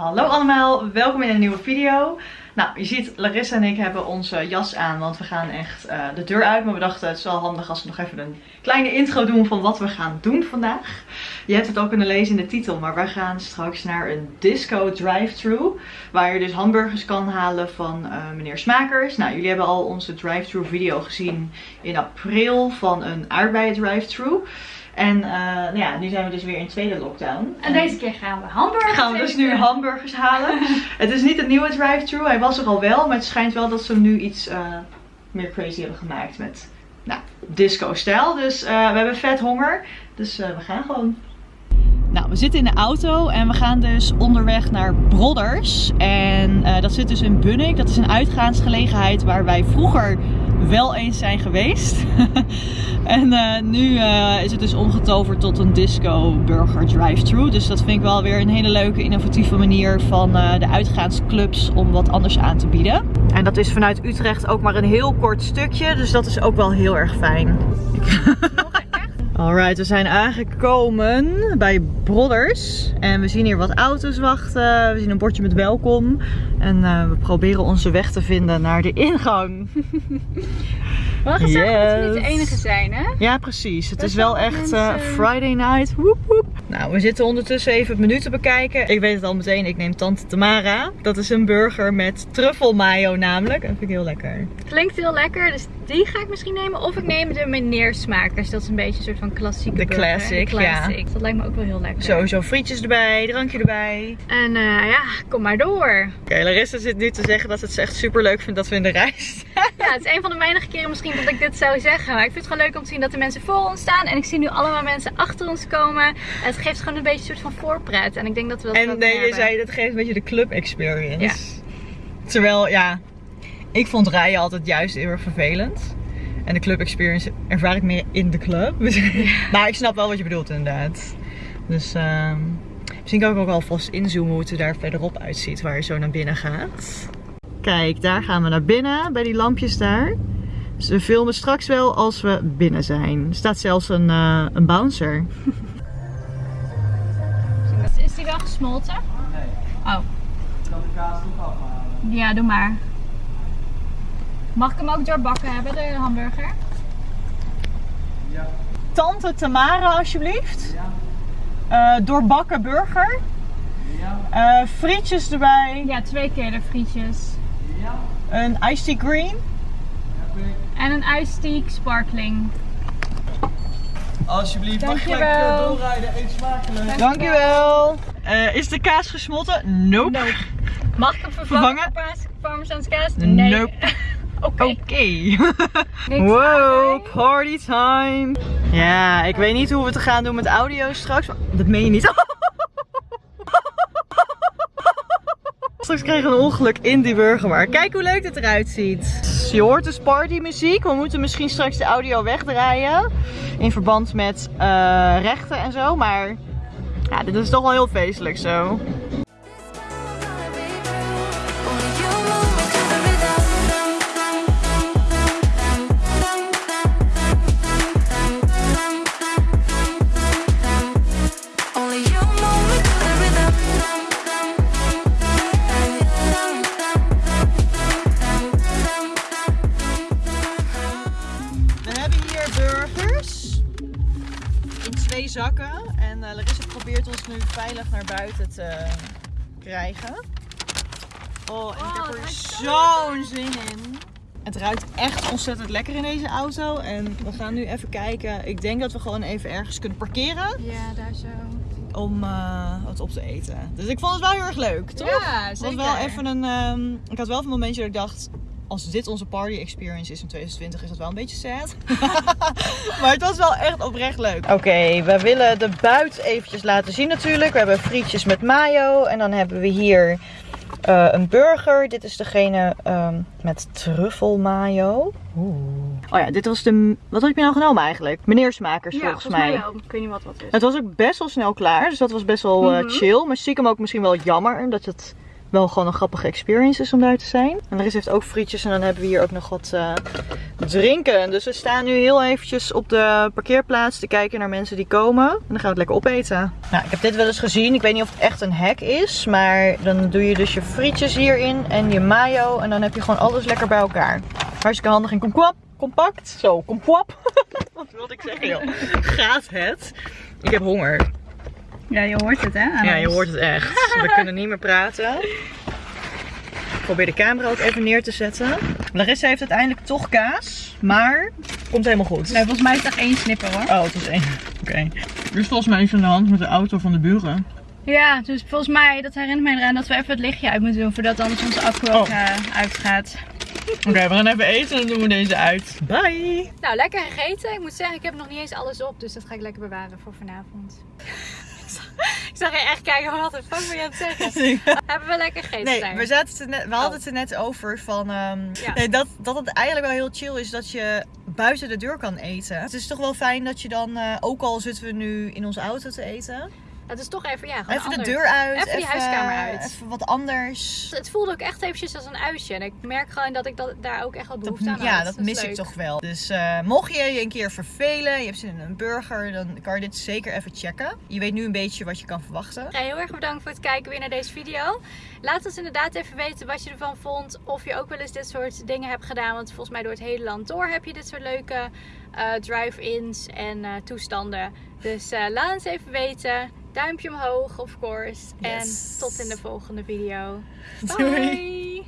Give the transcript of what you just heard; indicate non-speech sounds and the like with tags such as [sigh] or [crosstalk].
Hallo allemaal, welkom in een nieuwe video. Nou, je ziet Larissa en ik hebben onze jas aan, want we gaan echt uh, de deur uit. Maar we dachten het is wel handig als we nog even een kleine intro doen van wat we gaan doen vandaag. Je hebt het ook kunnen lezen in de titel, maar wij gaan straks naar een disco drive-thru. Waar je dus hamburgers kan halen van uh, meneer Smakers. Nou, jullie hebben al onze drive-thru video gezien in april van een aardbeien drive-thru. En uh, nou ja, nu zijn we dus weer in tweede lockdown. En deze keer gaan we hamburgers Gaan we dus nu hamburgers halen. [laughs] het is niet een nieuwe drive-thru, hij was er al wel. Maar het schijnt wel dat ze hem nu iets uh, meer crazy hebben gemaakt met nou, disco-stijl. Dus uh, we hebben vet honger. Dus we gaan gewoon. Nou, we zitten in de auto en we gaan dus onderweg naar Brodders. En dat zit dus in Bunnik. Dat is een uitgaansgelegenheid waar wij vroeger wel eens zijn geweest. [laughs] en uh, nu uh, is het dus omgetoverd tot een disco burger drive-thru. Dus dat vind ik wel weer een hele leuke innovatieve manier van uh, de uitgaansclubs om wat anders aan te bieden. En dat is vanuit Utrecht ook maar een heel kort stukje. Dus dat is ook wel heel erg fijn. [laughs] Alright, we zijn aangekomen bij Brodders. En we zien hier wat auto's wachten. We zien een bordje met welkom. En uh, we proberen onze weg te vinden naar de ingang. Wel gezellig yes. dat we niet de enige zijn, hè? Ja, precies. Het is wel echt uh, Friday night. Woep, woep. Nou, we zitten ondertussen even het menu te bekijken. Ik weet het al meteen. Ik neem Tante Tamara. Dat is een burger met truffelmayo namelijk. Dat vind ik heel lekker. Klinkt heel lekker. Dus die ga ik misschien nemen. Of ik neem de meneersmakers. Dat is een beetje een soort van klassieke De classic, classic, ja. Dat lijkt me ook wel heel lekker. Sowieso frietjes erbij, drankje erbij. En uh, ja, kom maar door. Oké, okay, Larissa zit nu te zeggen dat ze het echt super leuk vindt dat we in de rij staan. Ja, het is een van de weinige keren misschien dat ik dit zou zeggen. Maar ik vind het gewoon leuk om te zien dat er mensen voor ons staan. En ik zie nu allemaal mensen achter ons komen. En het geeft gewoon een beetje een soort van voorpret. En ik denk dat we dat En nee, je zei dat geeft een beetje de club experience. Ja. Terwijl, ja, ik vond rijden altijd juist heel erg vervelend. En de club experience ervaar ik meer in de club. [laughs] maar ik snap wel wat je bedoelt inderdaad. Dus uh, misschien kan ik ook alvast inzoomen hoe het er daar verderop uitziet. Waar je zo naar binnen gaat. Kijk, daar gaan we naar binnen. Bij die lampjes daar. Dus we filmen straks wel als we binnen zijn. Er staat zelfs een, uh, een bouncer. Is die wel gesmolten? Nee. Oh. Ik kan de kaas toch afhalen. Ja, doe maar. Mag ik hem ook doorbakken hebben, de hamburger? Ja. Tante Tamara, alsjeblieft. Ja. Uh, doorbakken burger. Ja. Uh, frietjes erbij. Ja, twee keer de frietjes. Ja. Een iced tea green. Heb ik. En een iced tea sparkling. Alsjeblieft, mag je gelijk doorrijden. Eet smakelijk. Dankjewel. Uh, is de kaas gesmolten? Nope. nope. Mag ik hem vervangen? Parmezaanse kaas? Nee. Nope. Oké. Okay. [laughs] wow, party time. Ja, ik weet niet hoe we het gaan doen met audio straks. Dat meen je niet. [laughs] straks krijgen we een ongeluk in die burger. Maar kijk hoe leuk het eruit ziet. Je hoort dus partymuziek. We moeten misschien straks de audio wegdraaien. In verband met uh, rechten en zo. Maar ja, dit is toch wel heel feestelijk zo. Zakken. En uh, Larissa probeert ons nu veilig naar buiten te krijgen. Oh, en ik heb er zo'n zin in. Het ruikt echt ontzettend lekker in deze auto. En we gaan nu even kijken. Ik denk dat we gewoon even ergens kunnen parkeren. Ja, daar zo. Om uh, wat op te eten. Dus ik vond het wel heel erg leuk, toch? Ja, zeker. Wel even een, um, ik had wel een momentje dat ik dacht, als dit onze party experience is in 2020 is dat wel een beetje sad. [laughs] maar het was wel echt oprecht leuk. Oké, okay, we willen de buit eventjes laten zien natuurlijk. We hebben frietjes met mayo. En dan hebben we hier uh, een burger. Dit is degene um, met truffel mayo. Oeh. Oh ja, dit was de... Wat heb je nou genomen eigenlijk? Meneersmakers ja, volgens, volgens mij. mij wel. Ik weet niet wat wat is. Het was ook best wel snel klaar. Dus dat was best wel uh, Mhm. chill. Maar stiekem ook misschien wel jammer. Dat het wel gewoon een grappige experience is om daar te zijn. En rest heeft ook frietjes en dan hebben we hier ook nog wat eh, drinken. Dus we staan nu heel eventjes op de parkeerplaats te kijken naar mensen die komen. En dan gaan we het lekker opeten. Nou, ik heb dit wel eens gezien. Ik weet niet of het echt een hack is. Maar dan doe je dus je frietjes hierin en je mayo. En dan heb je gewoon alles lekker bij elkaar. Hartstikke handig en komkwap. Compact. Zo, komkwap. [laughs] Wat wilde ik zeggen joh. Gaat het? Ik heb honger. Ja, je hoort het hè? aan Ja, je hoort het echt. [laughs] We kunnen niet meer praten. Ik probeer de camera ook even neer te zetten. Larissa heeft uiteindelijk toch kaas, maar komt helemaal goed. Nee, volgens mij is het echt één snipper hoor. Oh, het was één. Oké. Er is volgens mij iets aan de hand met de auto van de buren. Ja, dus volgens mij, dat herinnert mij eraan dat we even het lichtje uit moeten doen voordat anders onze accu ook Oh. eh, uitgaat. Oké, we gaan even eten en dan doen we deze uit. Bye! Nou, lekker gegeten. Ik moet zeggen, ik heb nog niet eens alles op, dus dat ga ik lekker bewaren voor vanavond. Ik zag je echt kijken, wat de fuck wil je aan het zeggen? [laughs] Hebben we lekker gegeten? Nee, we, zaten het net, we hadden Oh. het er net over van ehm, Ja. nee, dat, dat het eigenlijk wel heel chill is dat je buiten de deur kan eten. Het is toch wel fijn dat je dan, eh, ook al zitten we nu in onze auto te eten, Het is toch even, ja, gewoon even de deur uit, Even die huiskamer uit. even wat anders. Het voelde ook echt eventjes als een uitje. En ik merk gewoon dat ik dat, daar ook echt wel Dat, behoefte aan ja, had. dat is mis ik toch wel. Dus eh, mocht je je een keer vervelen, je hebt zin in een burger, dan kan je dit zeker even checken. Je weet nu een beetje wat je kan verwachten. Ja, heel erg bedankt voor het kijken weer naar deze video. Laat ons inderdaad even weten wat je ervan vond. Of je ook wel eens dit soort dingen hebt gedaan. Want volgens mij door het hele land door heb je dit soort leuke eh, drive-ins en eh, toestanden. Dus laat ons even weten. Duimpje omhoog, of course. En tot in de volgende video. Doei. Bye!